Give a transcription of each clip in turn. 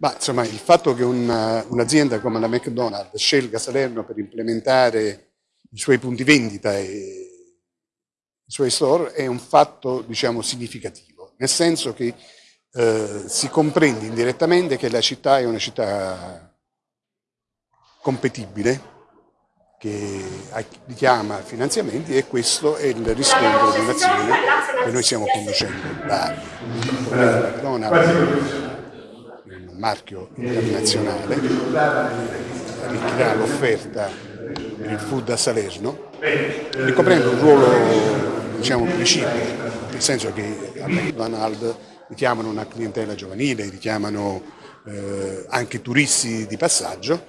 Ma insomma, il fatto che un'azienda come la McDonald's scelga Salerno per implementare i suoi punti vendita e i suoi store è un fatto diciamo, significativo, nel senso che eh, si comprende indirettamente che la città è una città competibile, che richiama finanziamenti e questo è il riscontro di un'azione che noi stiamo conducendo da anni. Marchio internazionale, arricchirà l'offerta il food a Salerno, ricoprendo un ruolo diciamo, precipuo, nel senso che a McDonald's richiamano una clientela giovanile, richiamano eh, anche turisti di passaggio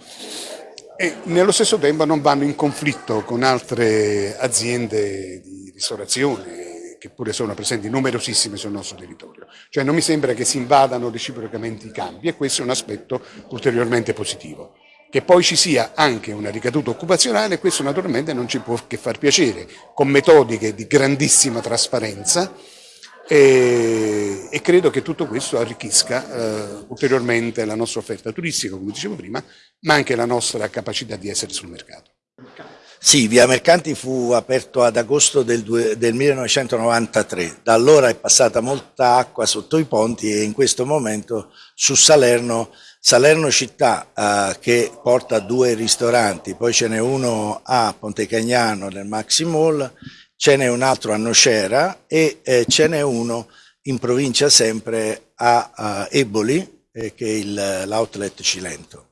e nello stesso tempo non vanno in conflitto con altre aziende di ristorazione che pure sono presenti numerosissime sul nostro territorio. Cioè non mi sembra che si invadano reciprocamente i campi e questo è un aspetto ulteriormente positivo. Che poi ci sia anche una ricaduta occupazionale, questo naturalmente non ci può che far piacere, con metodiche di grandissima trasparenza e, e credo che tutto questo arricchisca eh, ulteriormente la nostra offerta turistica, come dicevo prima, ma anche la nostra capacità di essere sul mercato. Sì, Via Mercanti fu aperto ad agosto del, del, 1993, da allora è passata molta acqua sotto i ponti e in questo momento su Salerno, Salerno città eh, che porta due ristoranti, poi ce n'è uno a Pontecagnano nel Maxi Mall, ce n'è un altro a Nocera e eh, ce n'è uno in provincia sempre a, a Eboli eh, che è l'outlet Cilento.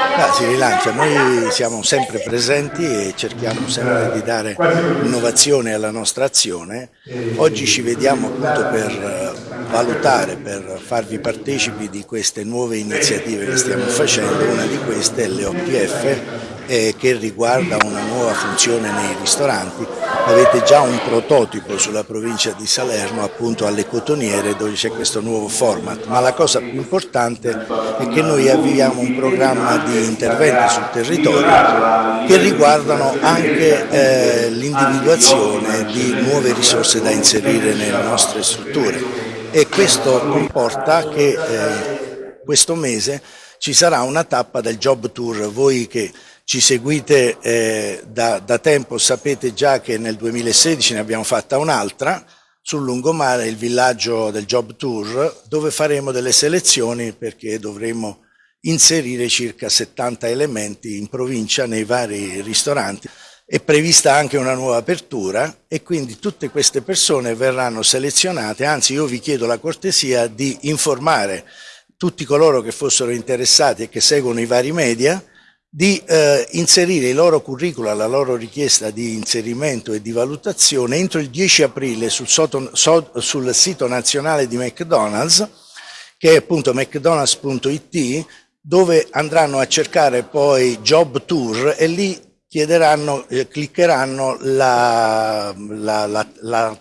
Ah, si rilancia, noi siamo sempre presenti e cerchiamo sempre di dare innovazione alla nostra azione. Oggi ci vediamo appunto per eh, valutare, per farvi partecipi di queste nuove iniziative che stiamo facendo, una di queste è l'OPF eh, che riguarda una nuova funzione nei ristoranti. Avete già un prototipo sulla provincia di Salerno appunto alle cotoniere dove c'è questo nuovo format, ma la cosa più importante è che noi avviamo un programma di interventi sul territorio che riguardano anche eh, l'individuazione di nuove risorse da inserire nelle nostre strutture e questo comporta che eh, questo mese ci sarà una tappa del Job Tour, voi che ci seguite eh, da, da, tempo sapete già che nel 2016 ne abbiamo fatta un'altra sul lungomare, il villaggio del Job Tour, dove faremo delle selezioni perché dovremo inserire circa 70 elementi in provincia nei vari ristoranti. È prevista anche una nuova apertura e quindi tutte queste persone verranno selezionate, anzi io vi chiedo la cortesia di informare tutti coloro che fossero interessati e che seguono i vari media di eh, inserire i loro curricula, la loro richiesta di inserimento e di valutazione entro il 10 aprile sul, soto, so, sul sito nazionale di McDonald's, che è appunto mcdonalds.it, dove andranno a cercare poi Job Tour e lì chiederanno, eh, cliccheranno la, la, la,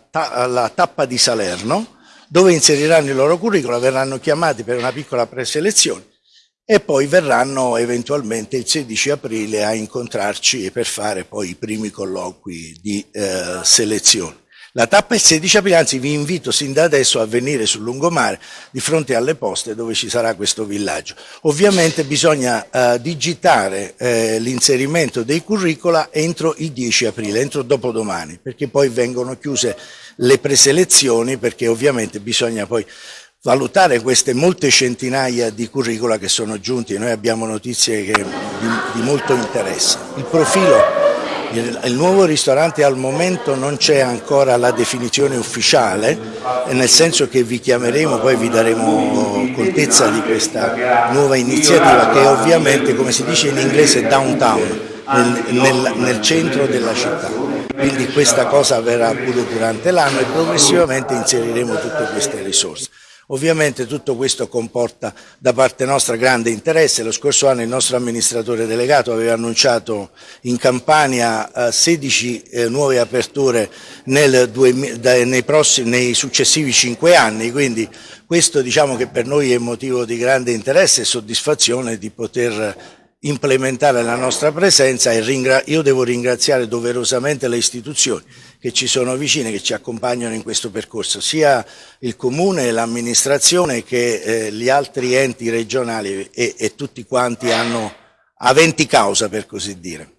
la tappa di Salerno, dove inseriranno il loro curriculum, verranno chiamati per una piccola preselezione e poi verranno eventualmente il 16 aprile a incontrarci per fare poi i primi colloqui di eh, selezione. La tappa è il 16 aprile, anzi vi invito sin da adesso a venire sul lungomare di fronte alle poste dove ci sarà questo villaggio. Ovviamente bisogna eh, digitare eh, l'inserimento dei curricula entro il 10 aprile, entro dopodomani, perché poi vengono chiuse le preselezioni perché ovviamente bisogna poi valutare queste molte centinaia di curricula che sono giunti, noi abbiamo notizie che, di, di, molto interesse. Il profilo, il, nuovo ristorante al momento non c'è ancora la definizione ufficiale, nel senso che vi chiameremo, poi vi daremo contezza di questa nuova iniziativa che ovviamente, come si dice in inglese, downtown, nel, nel, nel centro della città. Quindi questa cosa avverrà pure durante l'anno e progressivamente inseriremo tutte queste risorse. Ovviamente tutto questo comporta da parte nostra grande interesse. Lo scorso anno il nostro amministratore delegato aveva annunciato in Campania eh, 16 eh, nuove aperture nel, nei, prossimi, nei successivi 5 anni, quindi questo diciamo che per noi è motivo di grande interesse e soddisfazione di poter implementare la nostra presenza e io devo ringraziare doverosamente le istituzioni che ci sono vicine, che ci accompagnano in questo percorso, sia il Comune, l'amministrazione che eh, gli altri enti regionali e, e tutti quanti hanno aventi causa per così dire.